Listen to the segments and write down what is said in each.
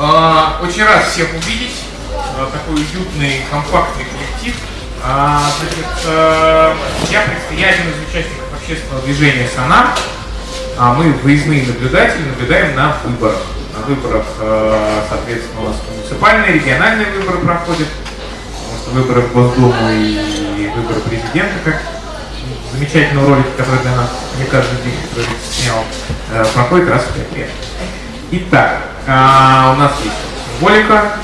А, Очень рад всех увидеть. А, Такой уютный, компактный коллектив. А, Значит, я, я один из участников общественного движения «Сонар». Мы выездные наблюдатели, наблюдаем на выборах. На выборах, соответственно, у нас муниципальные, региональные выборы проходят. Потому что выборы в Госдуму и выборы президента, как замечательного ролика, который для нас не каждый день который снял, проходит раз в пять лет. Итак, а, у нас есть символика,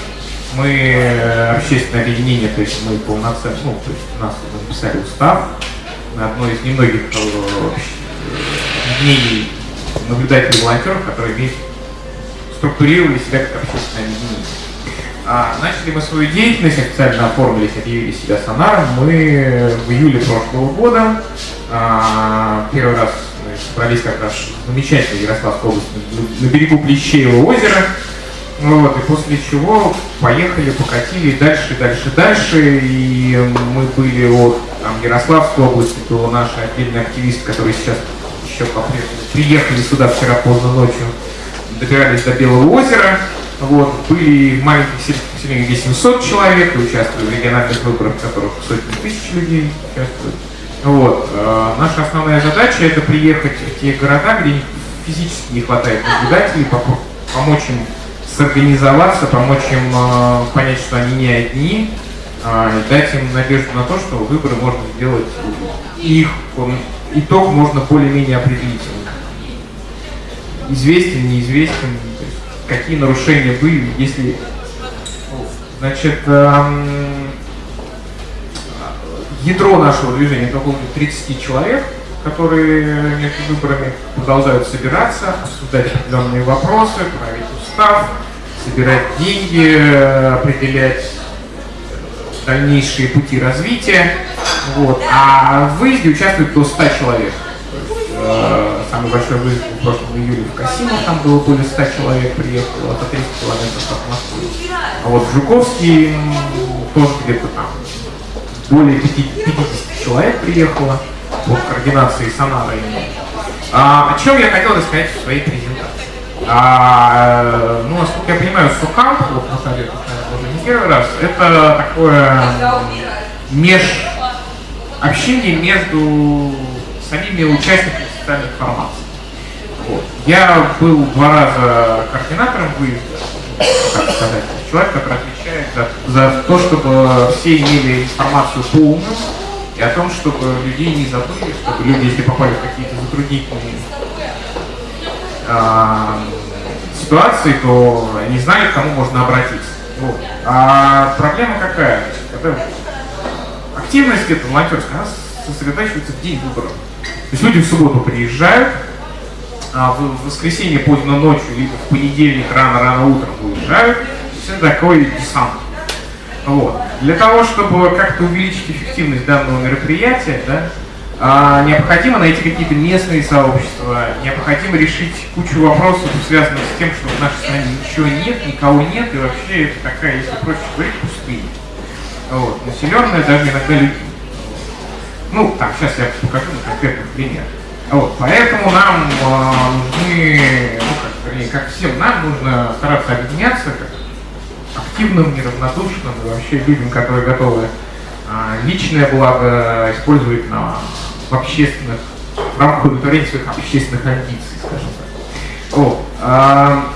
мы э, общественное объединение, то есть мы полноценно, ну, то есть у нас написали устав, одно из немногих э, объединений наблюдателей волонтеров, которые имеют структурировали себя как общественное объединение. А, начали мы свою деятельность, официально оформились, объявили себя сонаром. Мы в июле прошлого года а, первый раз собрались как раз в замечательной Ярославской области на- берегу Плещеева озера. Вот, и после чего поехали, покатили дальше, дальше, дальше. И мы были от там, Ярославской области до нашей отдельной активистки, которые сейчас еще по-прежнему приехали сюда вчера поздно ночью, добирались до Белого озера. Вот, были в маленьких сельских поселениях, где 700 человек, и участвовали в региональных выборах, в которых сотни тысяч людей участвуют. Вот. э, наша основная задача это приехать в те города, где физически не хватает наблюдателей, помочь им сорганизоваться, помочь им э, понять, что они не одни, и дать им надежду на то, что выборы можно сделать, их итог можно более-менее определить. Известен, неизвестен, какие нарушения были, если... Значит, эм, ядро нашего движения это около 30 человек, которые между выборами продолжают собираться, обсуждать определенные вопросы, править устав, собирать деньги, определять дальнейшие пути развития. Вот. А в выезде участвует до 100 человек. Э, самый большой выезд в прошлом июле в Касимов, там было более 100 человек приехало, это 300 километров от Москвы. А вот в Жуковский тоже где-то там более 50 человек приехало по координации Сонара. А, о чем я хотел рассказать в своей презентации? А, ну, насколько я понимаю, Сукам, вот Наталья тут, наверное, уже не первый раз, это такое меж общение между самими участниками социальных формаций. Вот. Я был два раза координатором выезда, как сказать, человек, который отвечает за, за то, чтобы все имели информацию полную и о том, чтобы людей не забыли, чтобы люди, если попали в какие-то затруднительные а, ситуации, то они знали, к кому можно обратиться. Вот. А проблема какая? Это активность эта волонтерская, она сосредотачивается в день выборов. То есть люди в субботу приезжают, в воскресенье поздно ночью, либо в понедельник рано-рано утром уезжают. Это такой десант. Вот. Для того, чтобы как-то увеличить эффективность данного мероприятия, да, а, необходимо найти какие-то местные сообщества, необходимо решить кучу вопросов, связанных с тем, что в нашей стране ничего нет, никого нет, и вообще это такая, если проще говорить, пустыня. Вот. Населенная даже иногда людьми. Ну, там, сейчас я покажу на конкретных примерах. Вот, поэтому нам э, нужны, ну, как, вернее, как всем нам нужно стараться объединяться, как активным, неравнодушным и вообще людям, которые готовы а, личное благо использовать на, в общественных, в рамках удовлетворения своих общественных амбиций, скажем так. Вот. А,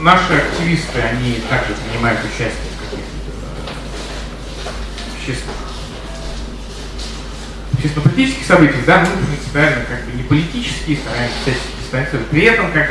наши активисты, они также принимают участие в каких-то э, общественных общественно-политических событиях, да, мы принципиально как бы не политические, стараемся дистанцировать. При этом, как